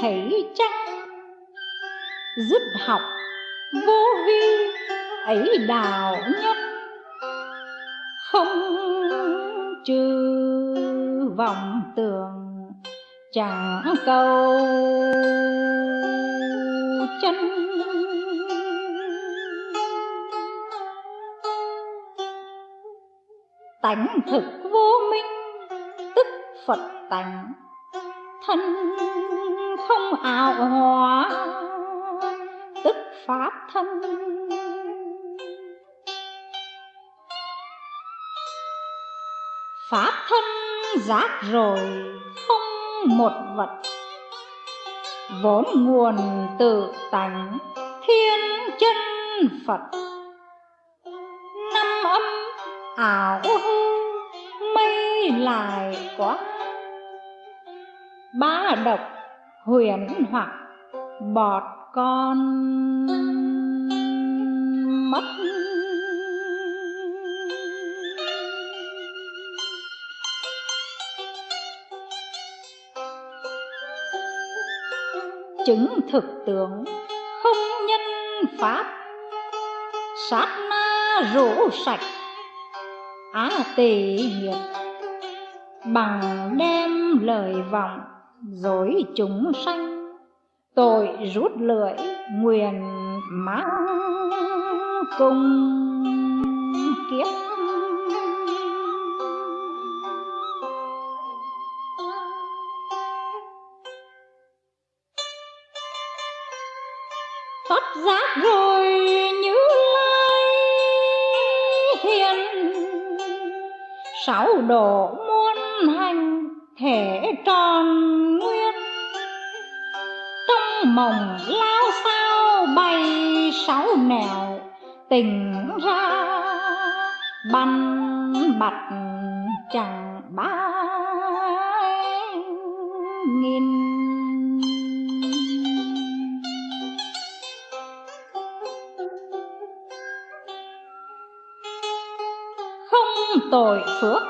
thấy chăng dứt học vô vi, ấy đạo nhất. Không trừ vọng tưởng, chẳng cầu chân. Tánh thực vô minh, tức phật tánh hòa tức pháp thân. Pháp thân giác rồi không một vật, vốn nguồn tự tánh thiên chân phật. Năm âm ảo hư mây lại quá ba độc huyền hoặc bọt con mất. Chứng thực tướng không nhân pháp. Sát na rũ sạch. Á tỳ nhiệt bằng đem lời vọng dối chúng sanh, tội rút lưỡi nguyền mang cùng kiếp. Thoát giác rồi như lai hiền, sáu độ muôn hành thể tròn mồng mộng lao sao bay sáu nẻo. Tình ra băn bạch chẳng ba nghìn. Không tội phước,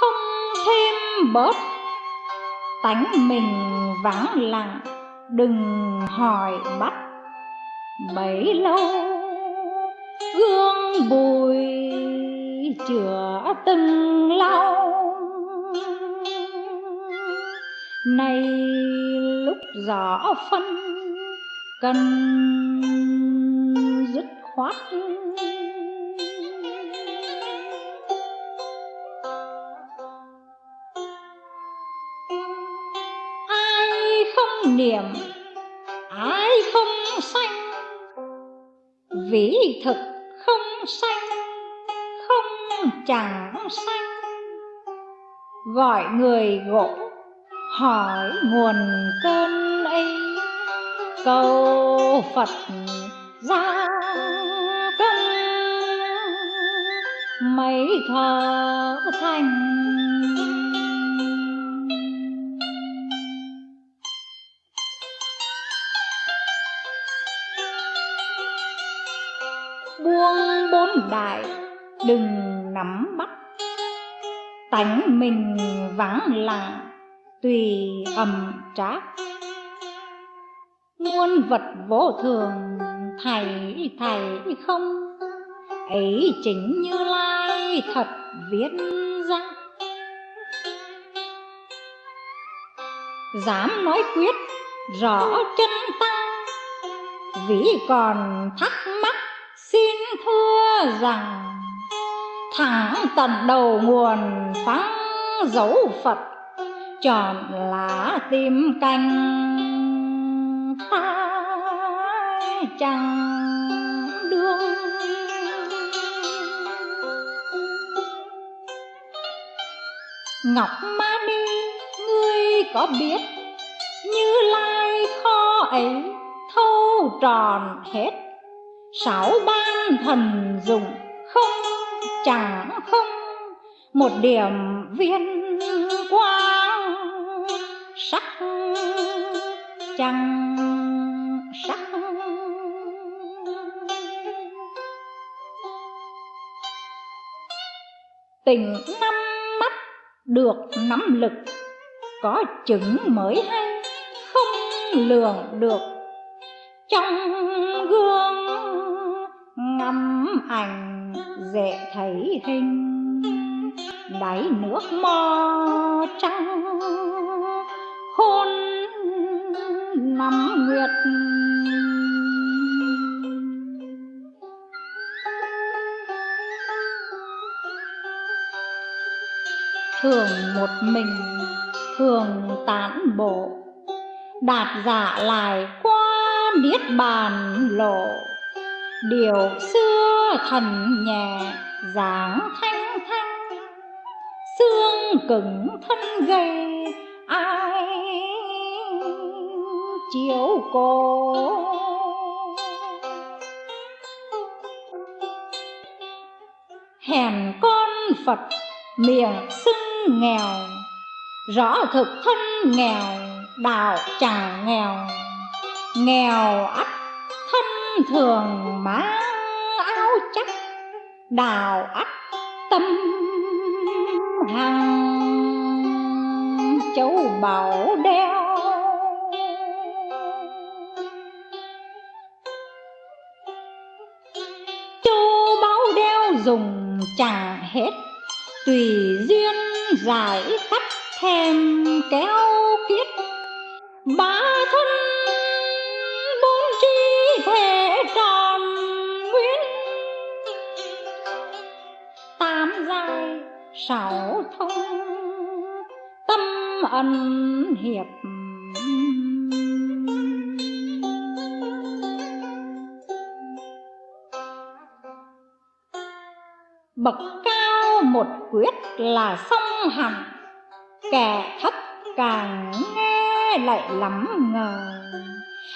không thêm bớt, tánh mình vắng lặng đừng hỏi bắt bấy lâu gương bùi chữa từng lau nay lúc rõ phân, cần dứt khoát. Thực không sanh, không chẳng sanh. Gọi người gỗ, hỏi nguồn cơn ấy. Cầu phật ra cân, mấy thờ thành. Buông bốn đại đừng nắm bắt. Tánh mình vắng lặng, tùy ầm trác. Muôn vật vô thường, thầy thầy không? Ấy chính như lai thật viết ra. Dám nói quyết, rõ chân tăng vì còn thắc mắc thưa rằng thẳng tận đầu nguồn phán dấu phật, chọn lá tim canh ta chẳng đương. Ngọc ma ni, ngươi có biết như lai kho ấy thâu tròn hết sáu ban thần dụng không chẳng không, một điểm viên quang sắc chẳng sắc. Tình năm mắt được nắm lực, có chứng mới hay không lường được. Trong gương ngắm ảnh dễ thấy hình. Đáy nước mò trắng hôn năm nguyệt. Thường một mình, thường tán bộ, đạt giả lại qua niết bàn lộ điều xưa thần nhẹ giảng thanh thanh. Xương cứng thân gầy, ai chiếu cô? Hèn con phật miệng xưng nghèo, rõ thực thân nghèo, đạo chẳng nghèo. Nghèo ắt thường mang áo chắc, đào ắt tâm hằng, châu bảo đeo. Châu bảo đeo dùng chẳng hết, tùy duyên giải khắc thèm kéo kiết ba sáu thông, tâm ân hiệp. Bậc cao một quyết là song hẳn kẻ thấp càng nghe lại lắm ngờ.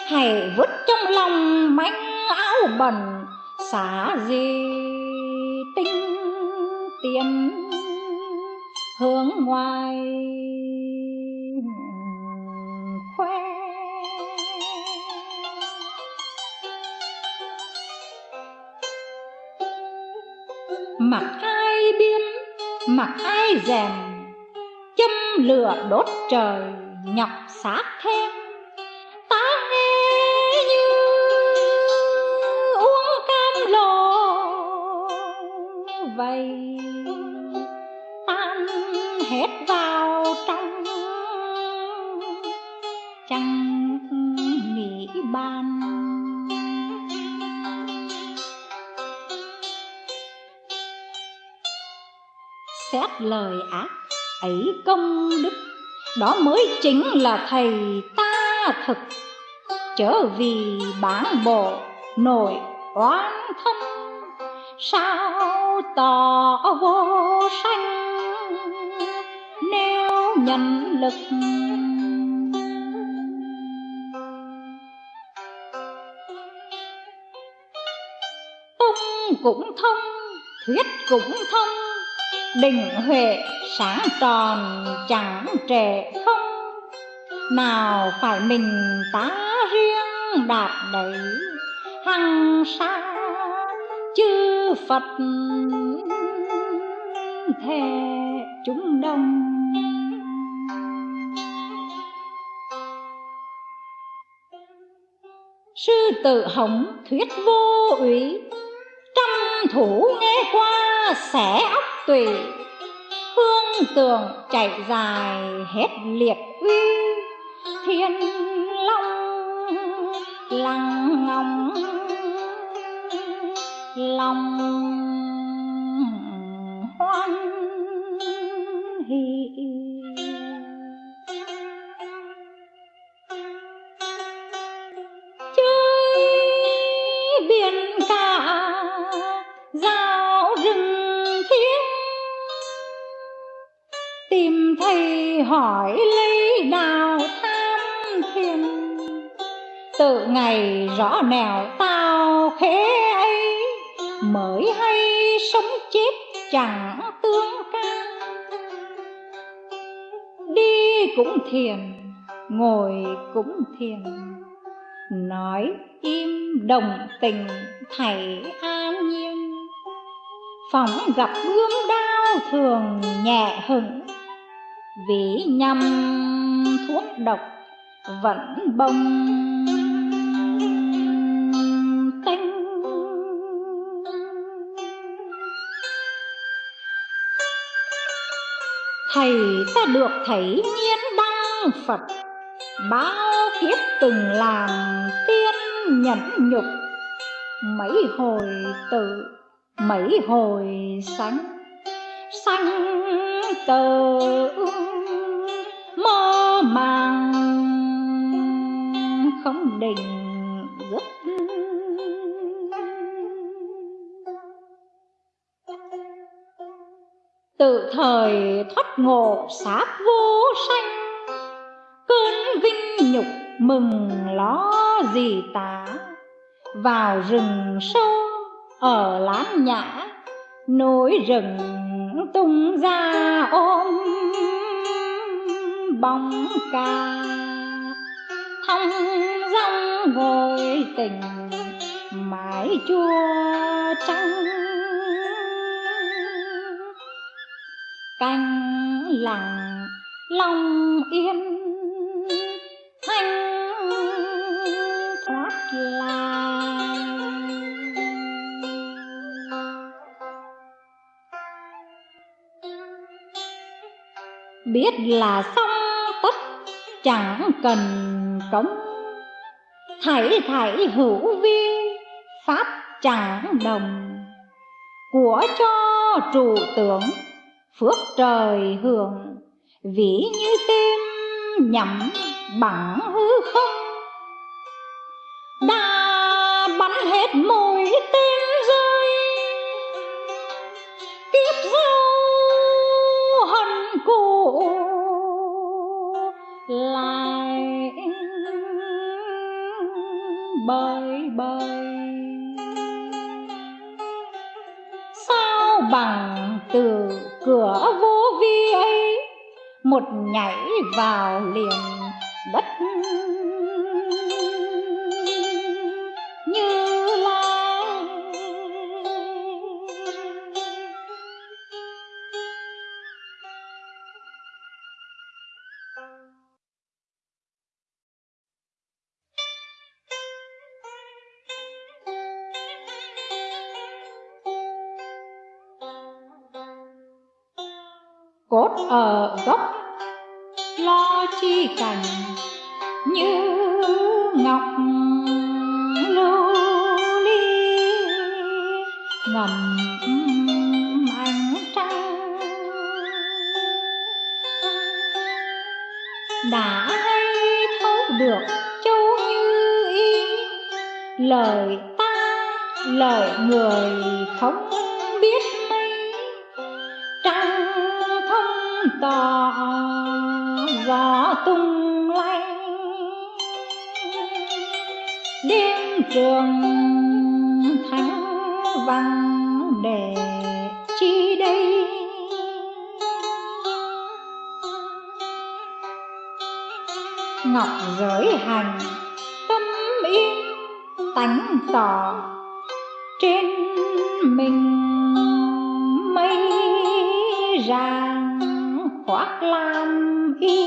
Hãy vứt trong lòng manh áo bẩn xả gì ngoài. Khoe. Mặc ai biếm mặc ai rèm, châm lửa đốt trời, nhọc xác thêm. Ta nghe như uống cam lồ vậy lời ác, ấy công đức. Đó mới chính là thầy ta thực. Trở vì bản bộ nội oán thân, sao tỏ vô sanh? Nếu nhân lực, tung cũng thông, thuyết cũng thông định huệ sáng tròn chẳng trệ không. Nào phải mình ta riêng đạt đấy, hằng xa chư phật thề chúng đông. Sư tử hồng thuyết vô ủy trăm thủ nghe qua xẻ óc tùy. Hương tường chạy dài hết liệt uy. Thiên long lăng ngóng. Lòng hỏi ly nào tham thiền? Tự ngày rõ nẻo tao khế ấy, mới hay sống chết chẳng tương can. Đi cũng thiền, ngồi cũng thiền, nói im đồng tình thầy an nhiên. Phóng gặp gươm đao thường nhẹ hững vì nhằm thuốc độc, vẫn bông. Tinh thầy ta được thấy nhiên đăng phật, bao kiếp từng làm tiên nhẫn nhục. Mấy hồi tự, mấy hồi sánh sanh tờ mang không định giấc từ thời thoát ngộ sát vô sanh, cơn vinh nhục mừng ló gì tá vào rừng sâu ở lán nhã, nối rừng tung ra ôm bóng ca. Thong dong ngồi tình mãi chua trắng canh lặng lòng yên, thanh thoát lai. Biết là xong chẳng cần cống. Thảy thảy hữu vi pháp chẳng đồng. Của cho trụ tưởng, phước trời hưởng. Vĩ như tim nhậm bằng hư không. Đã bắn hết môn bơi. Sao bằng từ cửa vô vi ấy một nhảy vào liền đất cốt ở gốc. Lo chi cảnh như ngọc lưu ly, ngầm ánh trăng. Đã hay thấu được châu như ý lời ta, lời người không tung lanh. Đêm trường thánh vàng để chi đây? Ngọc giới hành, tâm yên tánh tỏ. Trên mình mây ràng khoác lam y.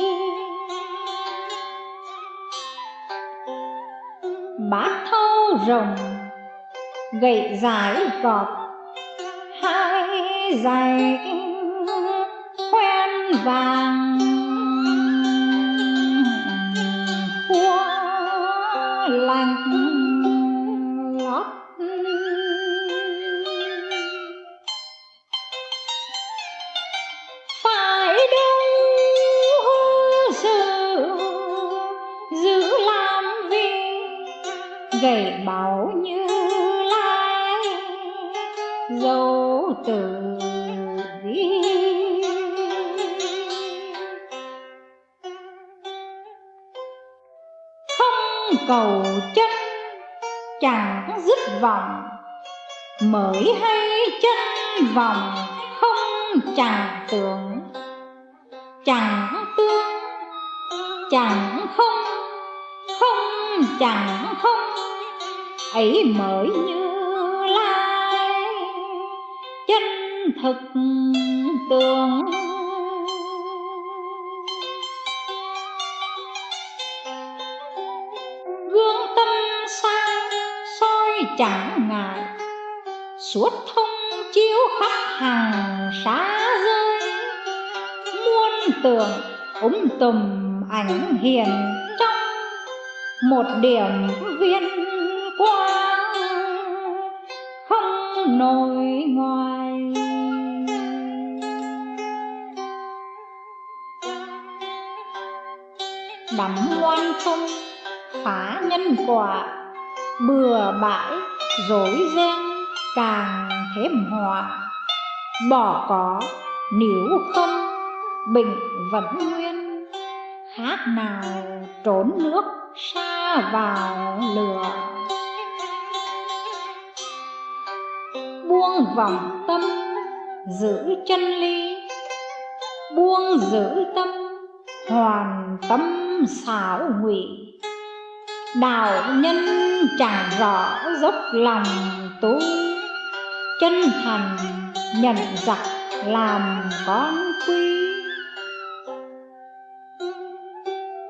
bát thâu rồng gậy dài cọp hai giày khoen vàng dứt vòng. Mới hay chân vòng không chẳng tưởng. Chẳng tương chẳng không không chẳng không. Ấy mới như lai, chân thực tường. Chẳng ngại. Suốt thông chiếu khắp hàng xá rơi muôn tường úng tùm ảnh hiền trong một điểm viên quang không nổi ngoài. Đắm ngoan không phá nhân quả bừa bãi dối ren, càng thêm họa bỏ có, nếu không, bệnh vẫn nguyên. Khác nào, trốn nước, xa vào lửa. Buông vòng tâm, giữ chân lý buông giữ tâm, hoàn tâm xảo ngụy đạo nhân chẳng rõ dốc lòng tu, chân thành nhận giặc làm con quy.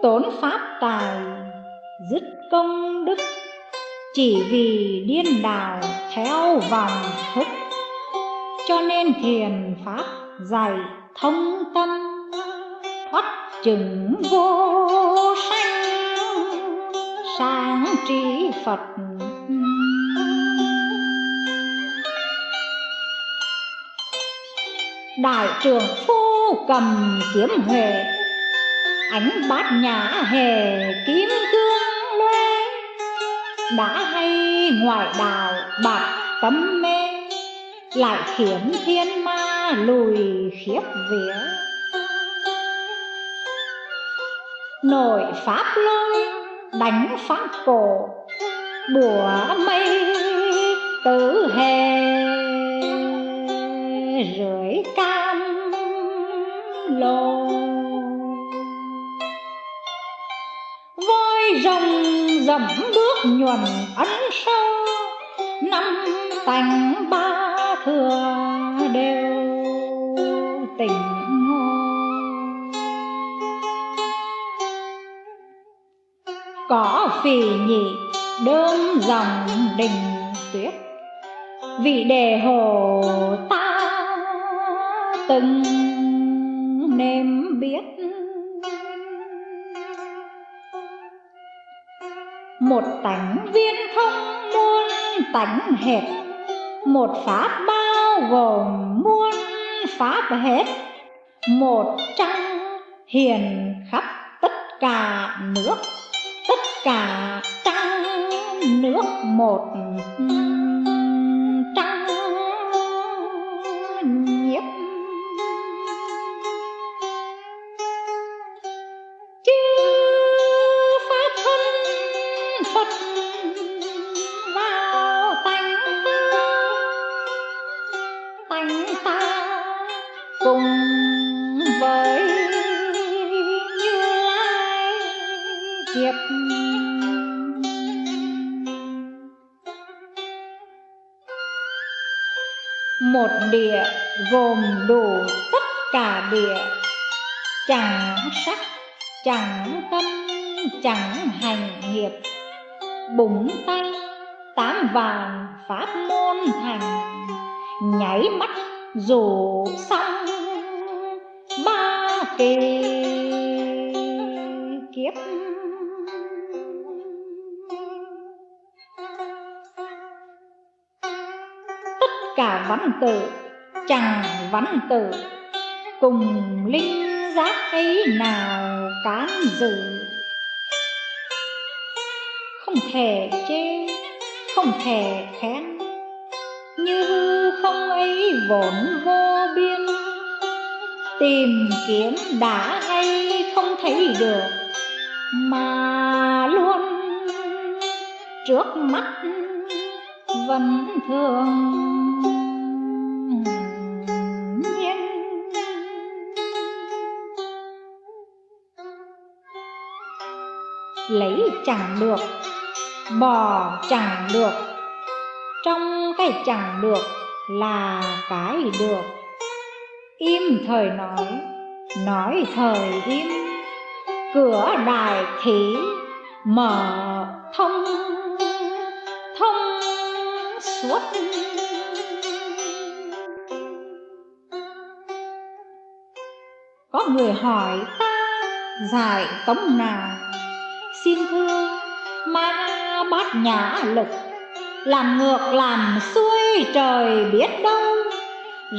Tốn pháp tài, dứt công đức, chỉ vì điên đảo theo vòng thức. Cho nên thiền pháp dạy thông tâm, thoát chừng vô sắc phật. Ừ. Đại trưởng phu cầm kiếm huệ, ánh bát nhã hề kiếm cương loe. Đã hay ngoại đạo bạc tâm mê, lại khiến thiên ma lùi khiếp vía. Nổi pháp lôi đánh pháp cổ bùa mây tử hề rưỡi cam lồ. Voi rồng dẫm bước nhuần ấn sâu năm tành ba thừa đều tình có phì nhị đơm dòng đình tuyết vị đề hồ ta từng nêm biết. Một tánh viên thông muôn tánh hẹp một pháp bao gồm muôn pháp hết. Một trăng hiền khắp tất cả nước tất cả các nước một một địa gồm đủ tất cả địa. Chẳng sắc, chẳng tâm, chẳng hành nghiệp. Búng tay, tám vàng pháp môn thành. Nháy mắt rủ xong ba kỳ văn tự chẳng văn tự. Cùng linh giác ấy nào cán dự? Không thể chê, không thể khen. Như hư không ấy vốn vô biên. Tìm kiếm đã hay không thấy được, mà luôn trước mắt vẫn thường. Lấy chẳng được bỏ chẳng được. Trong cái chẳng được là cái được. Im thời nói nói thời im. Cửa đài thí mở thông thông suốt. Có người hỏi ta, giải tống nào xin thương ma bát nhã lực làm ngược làm xuôi trời biết đâu,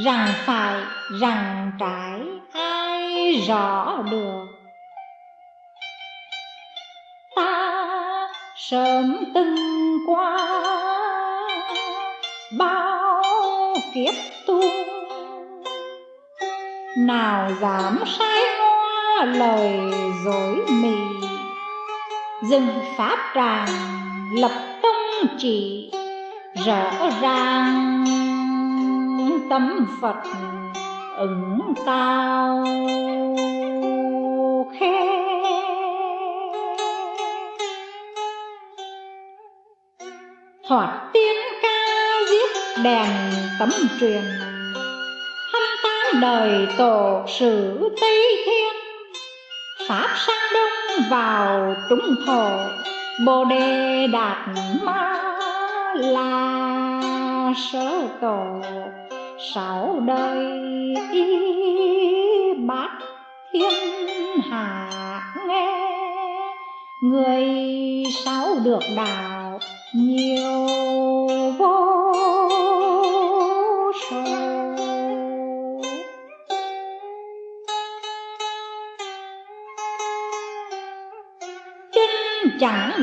rằng phải, rằng trái, ai rõ được? Ta sớm từng qua, bao kiếp tu, nào dám sai hoa lời dối mì? Dừng pháp tràng, lập tông trị rõ ràng tâm phật ứng cao khe. Thoạt tiên ca giết đèn tấm truyền. Hâm tám đời tổ sử tây thiên. Pháp sang đông vào trung thổ, bồ đề đạt ma là sơ tổ. Sáu đời y bát thiên hạ nghe, người sáu được đạo nhiều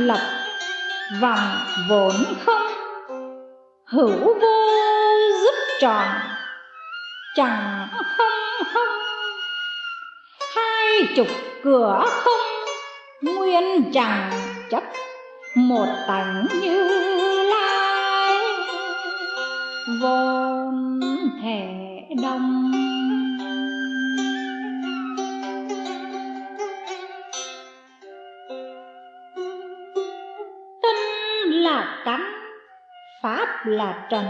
lập vòng vốn không? Hữu vô giúp tròn, chẳng không không? Hai chục cửa không? Nguyên chẳng chấp, một tánh như lai. Vốn thể đông là trần.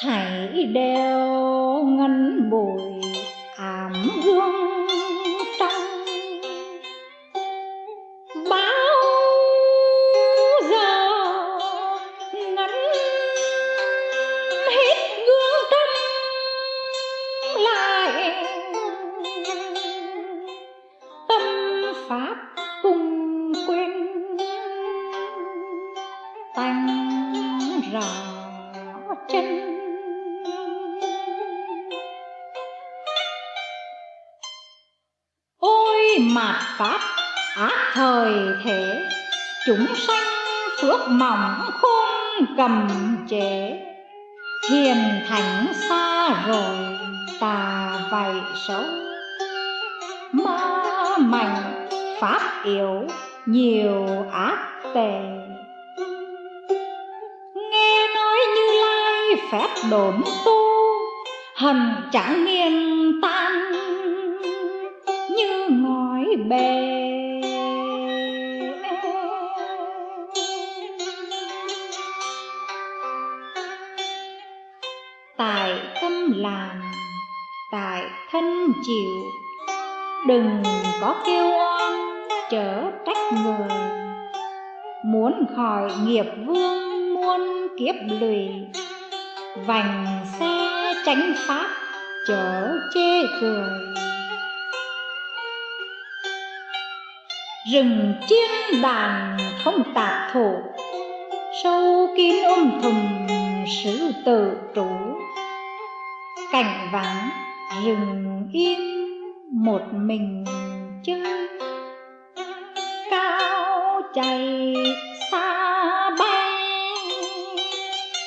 Thảy đeo ngân bụi ảm gương chúng sanh phước mỏng khôn cầm chế hiền thánh xa rồi tà vậy xấu. Ma mạnh pháp yếu, nhiều ác tệ. Nghe nói như lai phép đổn tu hần chẳng nghiêng tại tâm làm tại thân chịu. Đừng có kêu oan, chớ trách người. Muốn khỏi nghiệp vương muôn kiếp lụy. Vành xe tránh pháp, chớ chê cười. Rừng chiên đàn không tạp thủ, sâu kín ôm thùng, sử tử trụ cảnh vắng rừng yên một mình chơi cao chạy xa bay,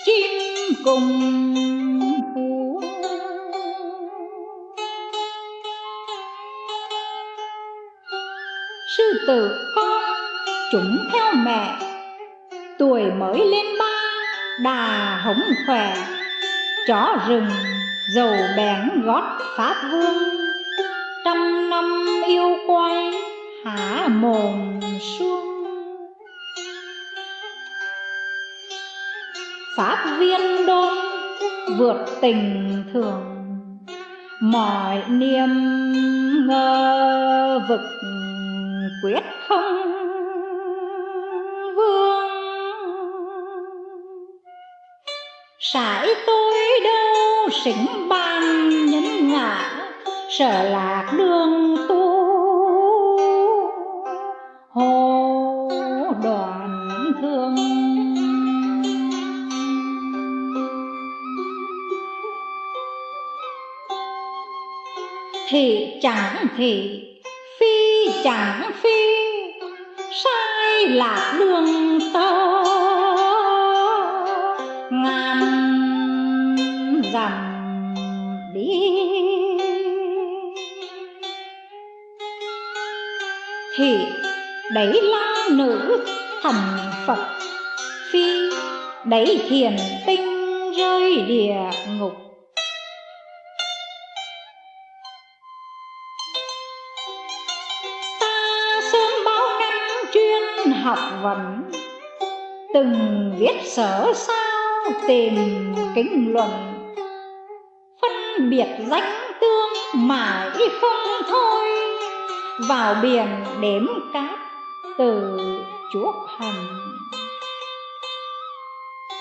chim cùng hú. Sư tử con, chúng theo mẹ, tuổi mới lên ba, đà hống khỏe, chó rừng dầu bén gót pháp vương, trăm năm yêu quay há mồm xuông pháp viên đôn vượt tình thường, mọi niềm ngờ vực quyết không vương. Sải tôi đâu xính ban nhân ngã sợ lạc đường tu. Hồ đoàn thương. Thì chẳng thì phi chẳng phi, sai lạc đường tơ. Đẩy la nữ thành phật. Phi đẩy thiền tinh rơi địa ngục. Ta sớm bao năm chuyên học vấn. Từng viết sở sao tìm kính luận. Phân biệt danh tương mãi không thôi. Vào biển đếm cát từ chuốc hành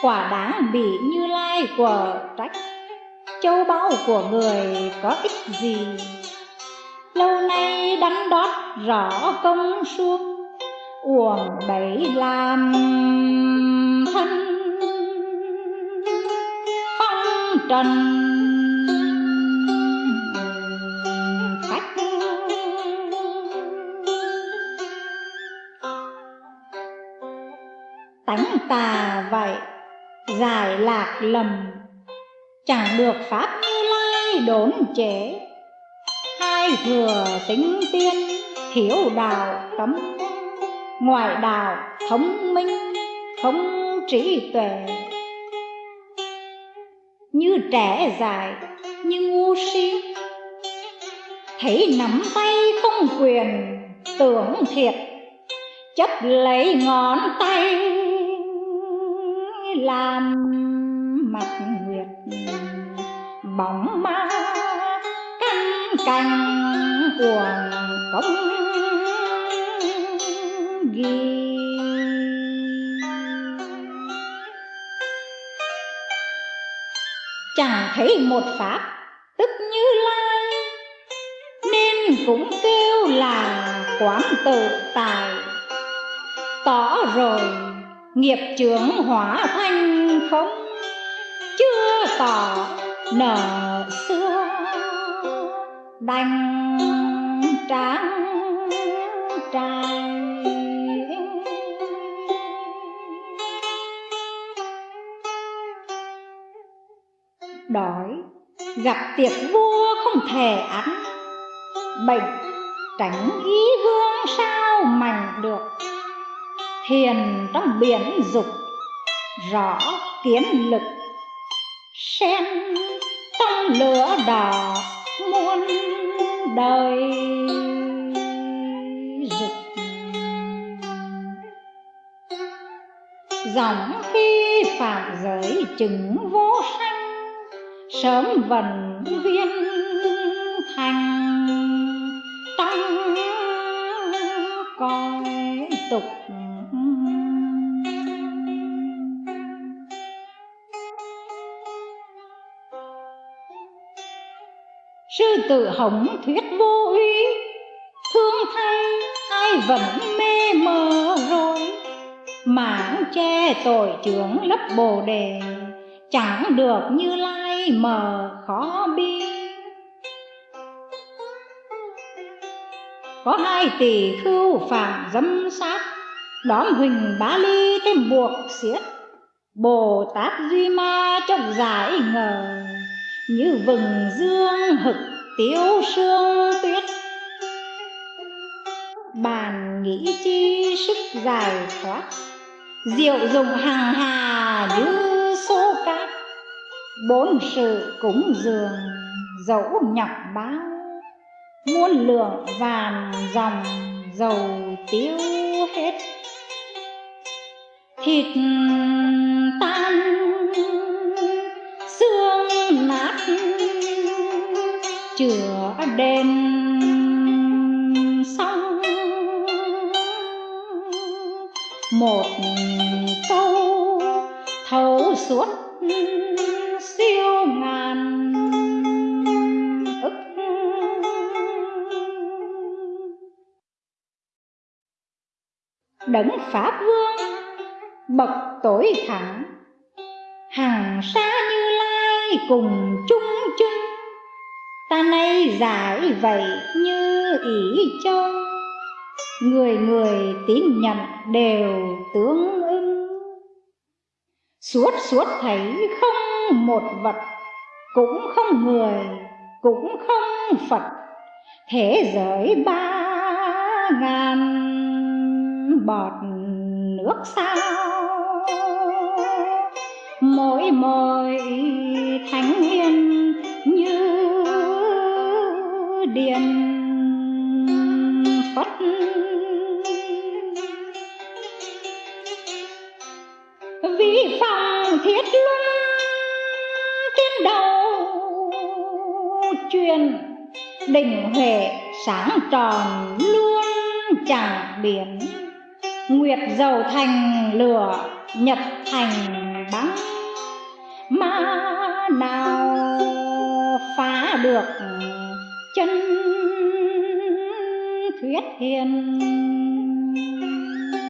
quả đáng bị như lai của trách. Châu báu của người có ích gì? Lâu nay đắn đót rõ công suốt. Uổng bấy làm thân. Phong trần. Lạc lầm. Chẳng được pháp như lai đốn chế hai thừa tính tiên thiếu đạo cấm ngoại đạo thống minh không trí tuệ. Như trẻ dài như ngu si. Thấy nắm tay không quyền, tưởng thiệt. Chấp lấy ngón tay làm mặt nguyệt bóng ma, canh cành cuồng công ghi. Chẳng thấy một pháp tức như lai, nên cũng kêu là quán tự tài. Tỏ rồi nghiệp trưởng hóa thành không chưa tỏ nở xưa. Đành tráng trai đói, gặp tiệc vua không thể ăn. Bệnh, tránh ý gương sao mảnh được thiền trong biển dục, rõ kiến lực. Sen trong lửa đỏ muôn đời rực dòng khi phạm giới chứng vô sanh, sớm vần viên thành. Tăng coi tục tử hồng thuyết vô uy thương thay, ai vẫn mê mờ rồi. Mảng che tội trưởng lấp bồ đề, chẳng được như lai mờ khó bi. Có hai tỷ khưu phạm dâm sát đón huỳnh bá ly thêm buộc xiết. Bồ tát duy ma chốc giải ngờ, như vừng dương hực tiêu sương tuyết. Bàn nghĩ chi sức giải thoát, diệu dụng hàng hà như số cát. Bốn sự cúng dường dẫu nhọc báo muôn lượng vàng dòng dầu tiêu hết. Thịt tan, xương nát chữa đền xong một câu thấu suốt siêu ngàn ức. Đấng pháp vương bậc tối thẳng, hàng xa như lai cùng chung chung ta nay giải vậy như ý châu người người tín nhận đều tương ưng suốt suốt thấy không một vật, cũng không người, cũng không phật. Thế giới ba ngàn bọt nước sao? Mỗi mỗi thánh hiền điện phật. Vi phong thiết luân trên đầu, truyền đỉnh huệ sáng tròn luôn chẳng biển. Nguyệt dầu thành lửa, nhật thành băng. Mà nào phá được thuyết hiền.